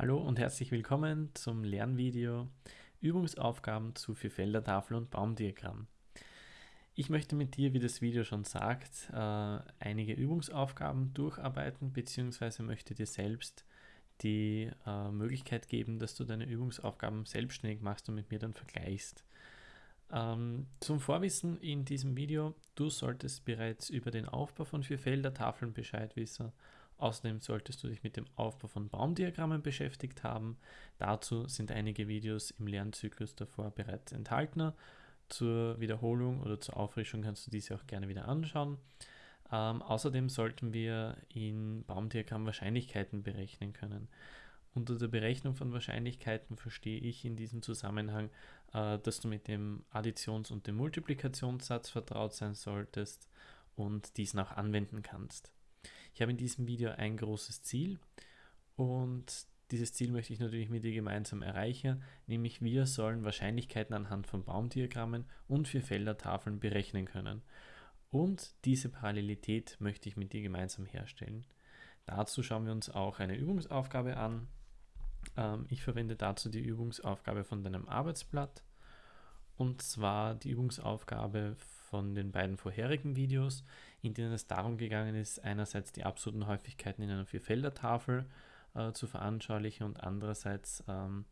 Hallo und herzlich willkommen zum Lernvideo Übungsaufgaben zu Vierfelder-Tafel und Baumdiagramm. Ich möchte mit dir, wie das Video schon sagt, äh, einige Übungsaufgaben durcharbeiten bzw. möchte dir selbst die äh, Möglichkeit geben, dass du deine Übungsaufgaben selbstständig machst und mit mir dann vergleichst. Ähm, zum Vorwissen in diesem Video, du solltest bereits über den Aufbau von Vierfelder-Tafeln Bescheid wissen Außerdem solltest du dich mit dem Aufbau von Baumdiagrammen beschäftigt haben. Dazu sind einige Videos im Lernzyklus davor bereits enthalten. Zur Wiederholung oder zur Auffrischung kannst du diese auch gerne wieder anschauen. Ähm, außerdem sollten wir in Baumdiagramm Wahrscheinlichkeiten berechnen können. Unter der Berechnung von Wahrscheinlichkeiten verstehe ich in diesem Zusammenhang, äh, dass du mit dem Additions- und dem Multiplikationssatz vertraut sein solltest und diesen auch anwenden kannst. Ich habe in diesem Video ein großes Ziel und dieses Ziel möchte ich natürlich mit dir gemeinsam erreichen, nämlich wir sollen Wahrscheinlichkeiten anhand von Baumdiagrammen und Vierfelder-Tafeln berechnen können. Und diese Parallelität möchte ich mit dir gemeinsam herstellen. Dazu schauen wir uns auch eine Übungsaufgabe an. Ähm, ich verwende dazu die Übungsaufgabe von deinem Arbeitsblatt und zwar die Übungsaufgabe von den beiden vorherigen Videos, in denen es darum gegangen ist, einerseits die absoluten Häufigkeiten in einer Vierfelder-Tafel äh, zu veranschaulichen und andererseits ähm,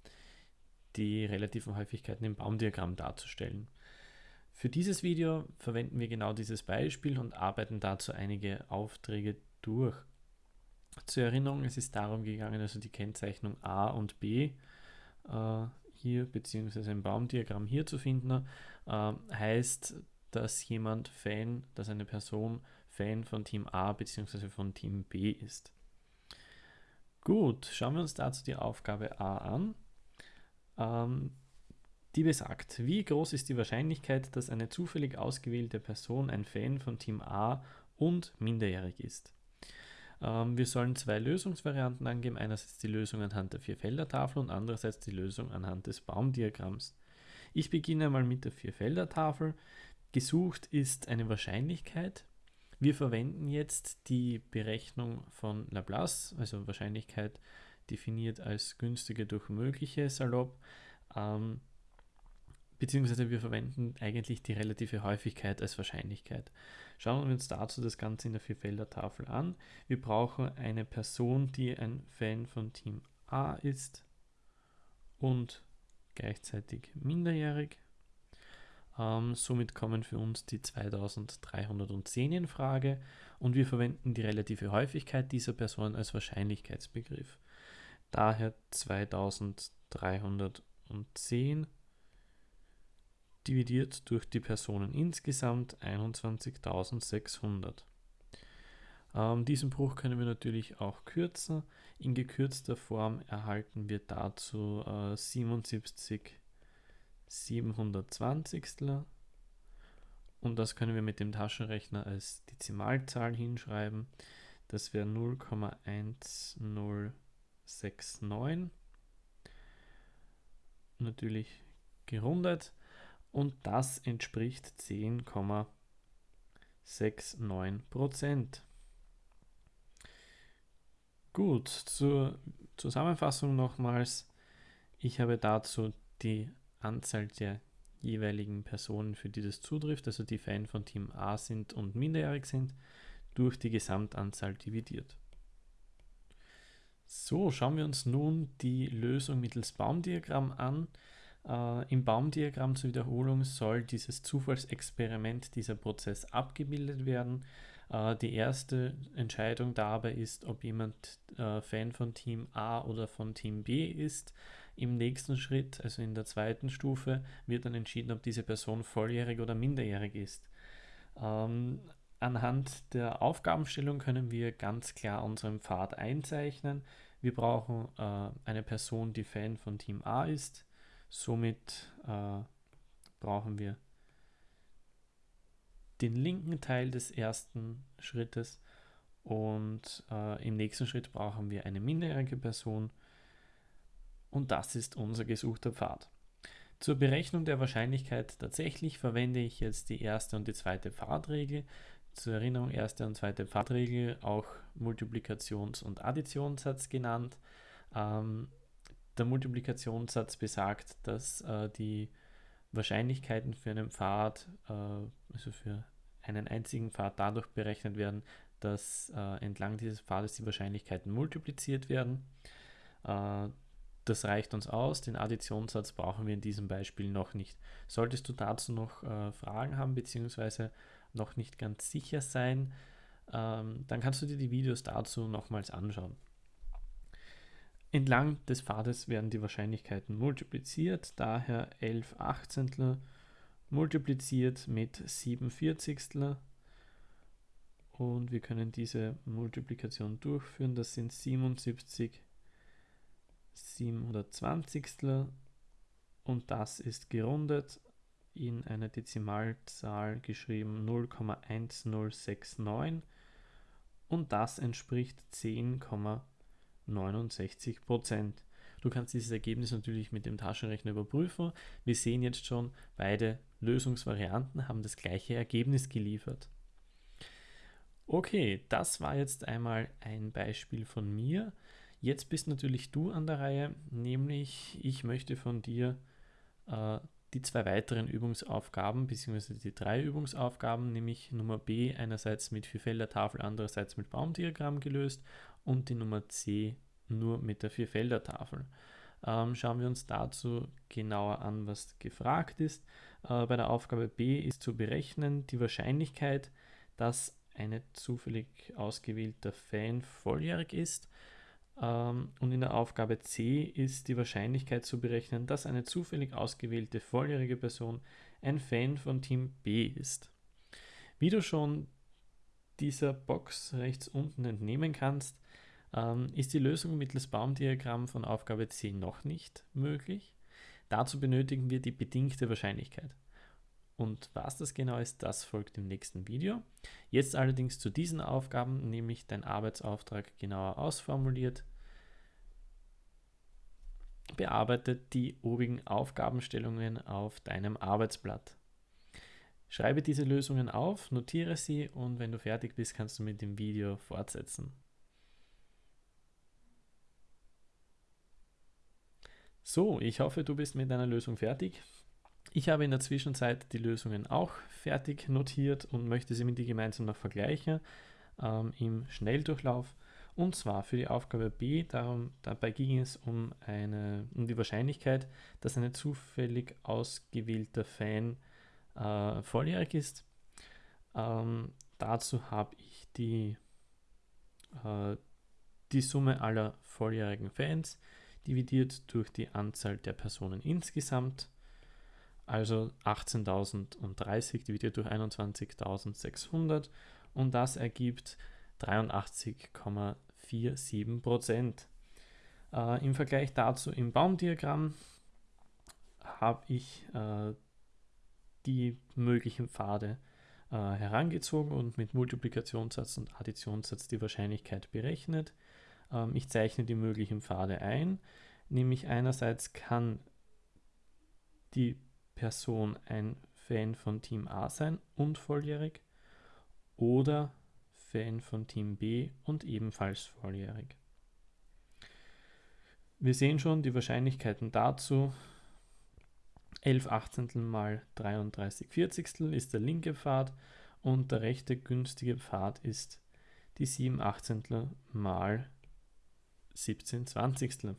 die relativen Häufigkeiten im Baumdiagramm darzustellen. Für dieses Video verwenden wir genau dieses Beispiel und arbeiten dazu einige Aufträge durch. Zur Erinnerung, es ist darum gegangen, also die Kennzeichnung A und B äh, hier beziehungsweise im Baumdiagramm hier zu finden, äh, heißt, dass jemand Fan, dass eine Person Fan von Team A bzw. von Team B ist. Gut, schauen wir uns dazu die Aufgabe A an. Ähm, die besagt, wie groß ist die Wahrscheinlichkeit, dass eine zufällig ausgewählte Person ein Fan von Team A und minderjährig ist. Ähm, wir sollen zwei Lösungsvarianten angeben, einerseits die Lösung anhand der Vierfelder-Tafel und andererseits die Lösung anhand des Baumdiagramms. Ich beginne mal mit der Vierfelder-Tafel. Gesucht ist eine Wahrscheinlichkeit. Wir verwenden jetzt die Berechnung von Laplace, also Wahrscheinlichkeit definiert als günstige durch mögliche salopp, ähm, beziehungsweise wir verwenden eigentlich die relative Häufigkeit als Wahrscheinlichkeit. Schauen wir uns dazu das Ganze in der Vierfelder-Tafel an. Wir brauchen eine Person, die ein Fan von Team A ist und gleichzeitig minderjährig. Ähm, somit kommen für uns die 2310 in Frage und wir verwenden die relative Häufigkeit dieser Person als Wahrscheinlichkeitsbegriff. Daher 2310 dividiert durch die Personen insgesamt 21.600. Ähm, diesen Bruch können wir natürlich auch kürzen. In gekürzter Form erhalten wir dazu äh, 77 720 und das können wir mit dem Taschenrechner als Dezimalzahl hinschreiben. Das wäre 0,1069. Natürlich gerundet und das entspricht 10,69 Prozent. Gut, zur Zusammenfassung nochmals. Ich habe dazu die Anzahl der jeweiligen Personen, für die das zutrifft, also die Fan von Team A sind und minderjährig sind, durch die Gesamtanzahl dividiert. So, schauen wir uns nun die Lösung mittels Baumdiagramm an. Äh, Im Baumdiagramm zur Wiederholung soll dieses Zufallsexperiment, dieser Prozess abgebildet werden. Äh, die erste Entscheidung dabei ist, ob jemand äh, Fan von Team A oder von Team B ist. Im nächsten Schritt, also in der zweiten Stufe, wird dann entschieden, ob diese Person volljährig oder minderjährig ist. Ähm, anhand der Aufgabenstellung können wir ganz klar unseren Pfad einzeichnen. Wir brauchen äh, eine Person, die Fan von Team A ist. Somit brauchen wir den linken Teil des ersten Schrittes und äh, im nächsten Schritt brauchen wir eine minderjährige Person und das ist unser gesuchter Pfad. Zur Berechnung der Wahrscheinlichkeit tatsächlich verwende ich jetzt die erste und die zweite Pfadregel. Zur Erinnerung, erste und zweite Pfadregel, auch Multiplikations- und Additionssatz genannt. Ähm, der Multiplikationssatz besagt, dass äh, die Wahrscheinlichkeiten für einen Pfad, äh, also für einen einzigen Pfad dadurch berechnet werden, dass äh, entlang dieses Pfades die Wahrscheinlichkeiten multipliziert werden. Äh, das reicht uns aus. Den Additionssatz brauchen wir in diesem Beispiel noch nicht. Solltest du dazu noch äh, Fragen haben bzw. noch nicht ganz sicher sein, ähm, dann kannst du dir die Videos dazu nochmals anschauen. Entlang des Pfades werden die Wahrscheinlichkeiten multipliziert, daher 11 Achtzehntel multipliziert mit 7 Vierzigstel und wir können diese Multiplikation durchführen. Das sind 77 720 und das ist gerundet in eine Dezimalzahl geschrieben 0,1069 und das entspricht 10,69 Prozent. Du kannst dieses Ergebnis natürlich mit dem Taschenrechner überprüfen. Wir sehen jetzt schon, beide Lösungsvarianten haben das gleiche Ergebnis geliefert. Okay, das war jetzt einmal ein Beispiel von mir. Jetzt bist natürlich du an der Reihe, nämlich ich möchte von dir äh, die zwei weiteren Übungsaufgaben, beziehungsweise die drei Übungsaufgaben, nämlich Nummer B einerseits mit Vierfelder-Tafel, andererseits mit Baumdiagramm gelöst und die Nummer C nur mit der Vierfelder-Tafel. Ähm, schauen wir uns dazu genauer an, was gefragt ist. Äh, bei der Aufgabe B ist zu berechnen die Wahrscheinlichkeit, dass ein zufällig ausgewählter Fan volljährig ist. Ähm, und in der Aufgabe C ist die Wahrscheinlichkeit zu berechnen, dass eine zufällig ausgewählte volljährige Person ein Fan von Team B ist. Wie du schon dieser Box rechts unten entnehmen kannst, ähm, ist die Lösung mittels Baumdiagramm von Aufgabe C noch nicht möglich. Dazu benötigen wir die bedingte Wahrscheinlichkeit. Und was das genau ist, das folgt im nächsten Video. Jetzt allerdings zu diesen Aufgaben, nämlich dein Arbeitsauftrag genauer ausformuliert. Bearbeitet die obigen Aufgabenstellungen auf deinem Arbeitsblatt. Schreibe diese Lösungen auf, notiere sie und wenn du fertig bist, kannst du mit dem Video fortsetzen. So, ich hoffe, du bist mit deiner Lösung fertig. Ich habe in der Zwischenzeit die Lösungen auch fertig notiert und möchte sie mit dir gemeinsam noch vergleichen ähm, im Schnelldurchlauf. Und zwar für die Aufgabe B, darum, dabei ging es um, eine, um die Wahrscheinlichkeit, dass ein zufällig ausgewählter Fan äh, volljährig ist. Ähm, dazu habe ich die, äh, die Summe aller volljährigen Fans dividiert durch die Anzahl der Personen insgesamt also 18.030 dividiert durch 21.600 und das ergibt 83,47 Prozent. Äh, Im Vergleich dazu im Baumdiagramm habe ich äh, die möglichen Pfade äh, herangezogen und mit Multiplikationssatz und Additionssatz die Wahrscheinlichkeit berechnet. Ähm, ich zeichne die möglichen Pfade ein, nämlich einerseits kann die Person ein Fan von Team A sein und volljährig oder Fan von Team B und ebenfalls volljährig. Wir sehen schon die Wahrscheinlichkeiten dazu. 11 Achtzehntel mal 33 Vierzigstel ist der linke Pfad und der rechte günstige Pfad ist die 7 Achtzehntel mal 17 Zwanzigstel.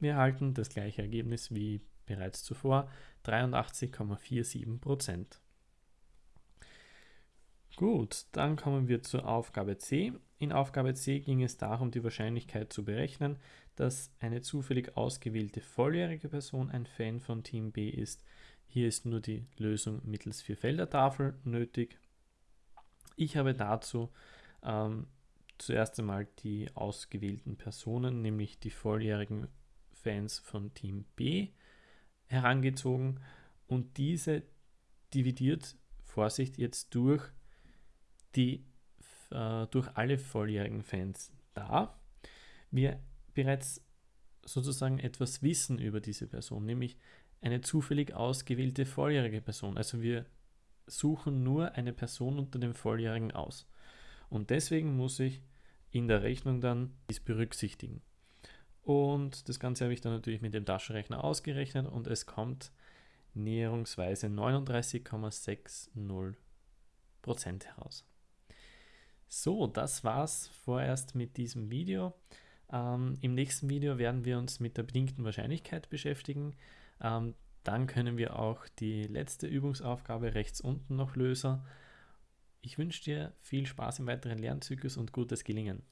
Wir erhalten das gleiche Ergebnis wie bereits zuvor 83,47 Prozent. Gut, dann kommen wir zur Aufgabe C. In Aufgabe C ging es darum, die Wahrscheinlichkeit zu berechnen, dass eine zufällig ausgewählte volljährige Person ein Fan von Team B ist. Hier ist nur die Lösung mittels Vierfelder-Tafel nötig. Ich habe dazu ähm, zuerst einmal die ausgewählten Personen, nämlich die volljährigen Fans von Team B, herangezogen und diese dividiert, Vorsicht, jetzt durch, die, äh, durch alle volljährigen Fans da. Wir bereits sozusagen etwas wissen über diese Person, nämlich eine zufällig ausgewählte volljährige Person. Also wir suchen nur eine Person unter dem Volljährigen aus. Und deswegen muss ich in der Rechnung dann dies berücksichtigen. Und das Ganze habe ich dann natürlich mit dem Taschenrechner ausgerechnet und es kommt näherungsweise 39,60% heraus. So, das war's vorerst mit diesem Video. Ähm, Im nächsten Video werden wir uns mit der bedingten Wahrscheinlichkeit beschäftigen. Ähm, dann können wir auch die letzte Übungsaufgabe rechts unten noch lösen. Ich wünsche dir viel Spaß im weiteren Lernzyklus und gutes Gelingen.